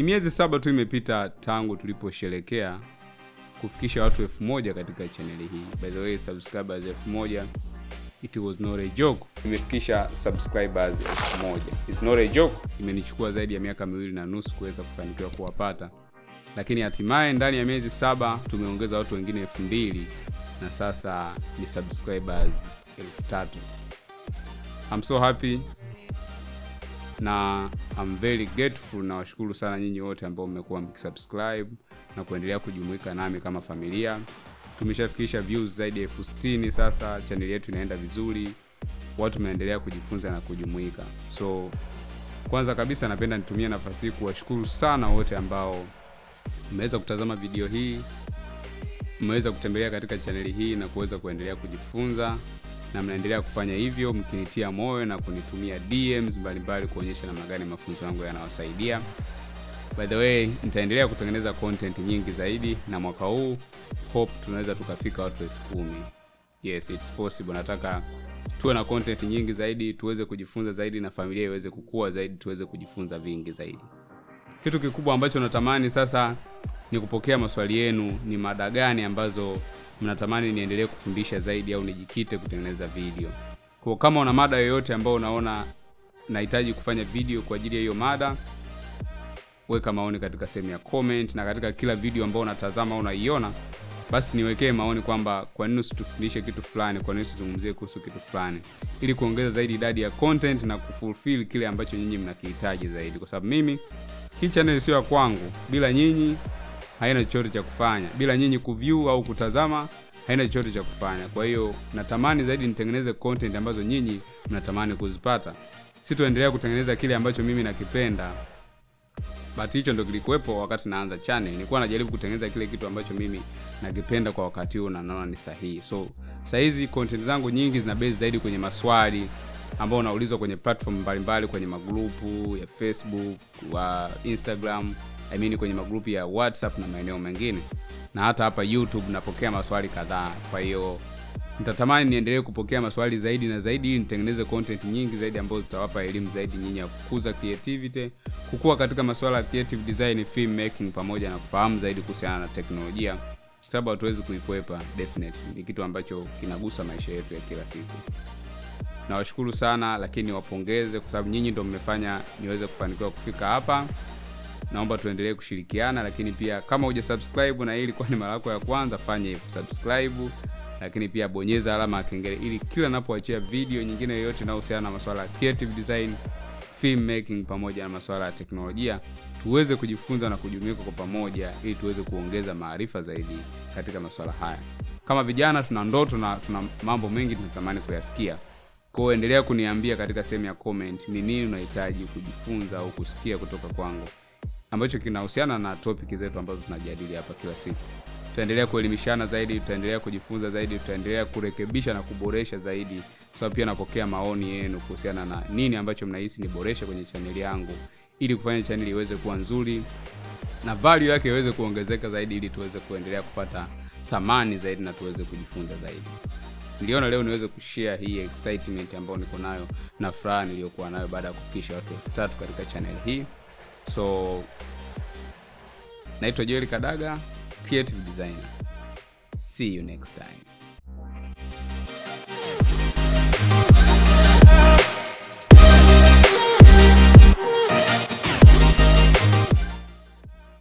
ni miezi saba tu imepita tangu tuliposherekea kufikisha watu elfu moja katika chaneli hii. By the way subscribers elfu moja it was not a joke. Imefikisha subscribers elfu moja. It's not a joke. Imenichukua zaidi ya miaka miwili na nusu kuweza kufanikiwa kuwapata. Lakini hatimaye ndani ya miezi saba tumeongeza watu wengine elfu mbili na sasa ni subscribers elfu tatu. I'm so happy na I'm very grateful na washukuru sana nyinyi wote ambao mmekuwa mkisubscribe na kuendelea kujumuika nami kama familia. Tumeshafikisha views zaidi ya elfu sitini sasa chaneli yetu inaenda vizuri. Watu wameendelea kujifunza na kujumuika. So kwanza kabisa napenda nitumie nafasi hii kuwashukuru sana wote ambao mmeweza kutazama video hii mmeweza kutembelea katika chaneli hii na kuweza kuendelea kujifunza na mnaendelea kufanya hivyo mkinitia moyo na kunitumia DMs mbalimbali kuonyesha namna gani mafunzo yangu yanawasaidia. By the way, nitaendelea kutengeneza content nyingi zaidi na mwaka huu hope tunaweza tukafika watu elfu kumi. Yes, it's possible. Nataka tuwe na content nyingi zaidi, tuweze kujifunza zaidi na familia iweze kukua zaidi, tuweze kujifunza vingi zaidi. Kitu kikubwa ambacho natamani sasa ni kupokea maswali yenu, ni mada gani ambazo mnatamani niendelee kufundisha zaidi au nijikite kutengeneza video. Kwa kama una mada yoyote ambayo unaona nahitaji kufanya video kwa ajili ya hiyo mada, weka maoni katika sehemu ya comment, na katika kila video ambayo unatazama au unaiona, basi niwekee maoni kwamba kwa nini usitufundishe kitu fulani, kwa nini usizungumzie kuhusu kitu fulani, ili kuongeza zaidi idadi ya content na kufulfill kile ambacho nyinyi mnakihitaji zaidi, kwa sababu mimi hii channel sio ya kwangu. Bila nyinyi haina chochote cha kufanya. Bila nyinyi kuview au kutazama haina chochote cha kufanya. Kwa hiyo natamani zaidi nitengeneze content ambazo nyinyi mnatamani kuzipata. Sitoendelea kutengeneza kile ambacho mimi nakipenda. But hicho ndo kilikuwepo wakati naanza channel. Nilikuwa najaribu kutengeneza kile kitu ambacho mimi nakipenda kwa wakati huo na naona ni sahihi. So sahizi content zangu nyingi zina base zaidi kwenye maswali ambao unaulizwa kwenye platform mbalimbali kwenye magrupu ya Facebook, wa Instagram, I mean kwenye magrupu ya WhatsApp na maeneo mengine, na hata hapa YouTube napokea maswali kadhaa. Kwa hiyo nitatamani niendelee kupokea maswali zaidi na zaidi, ili nitengeneze content nyingi zaidi ambazo zitawapa elimu zaidi nyinyi ya kukuza creativity, kukua katika masuala ya creative design, film making, pamoja na kufahamu zaidi kuhusiana na teknolojia, sababu hatuwezi kuikwepa. Definitely ni kitu ambacho kinagusa maisha yetu ya kila siku. Nawashukuru sana, lakini wapongeze kwa sababu nyinyi ndio mmefanya niweze kufanikiwa kufika hapa naomba tuendelee kushirikiana, lakini pia kama huja subscribe na hii ilikuwa ni mara yako ya kwanza, fanya hivyo subscribe, lakini pia bonyeza alama ya kengele ili kila napoachia video nyingine yoyote inayohusiana na masuala ya creative design, film making pamoja na masuala ya teknolojia tuweze kujifunza na kujumuika kwa pamoja, ili tuweze kuongeza maarifa zaidi katika masuala haya. Kama vijana tuna ndoto na tuna mambo mengi tunatamani kuyafikia. Kwa endelea kuniambia katika sehemu ya comment ni nini unahitaji kujifunza au kusikia kutoka kwangu ambacho kinahusiana na topic zetu ambazo tunajadili hapa kila siku. Tutaendelea kuelimishana zaidi, tutaendelea kujifunza zaidi, tutaendelea kurekebisha na kuboresha zaidi, sababu pia napokea maoni yenu kuhusiana na nini ambacho mnahisi niboreshe kwenye chaneli yangu, ili kufanya chaneli iweze kuwa nzuri na value yake iweze kuongezeka zaidi, ili tuweze kuendelea kupata thamani zaidi na tuweze kujifunza zaidi. Niliona leo niweze kushare hii excitement ambayo niko nayo na furaha niliyokuwa nayo baada ya kufikisha watu elfu tatu katika channel hii. So naitwa Joel Kadaga, creative designer. See you next time.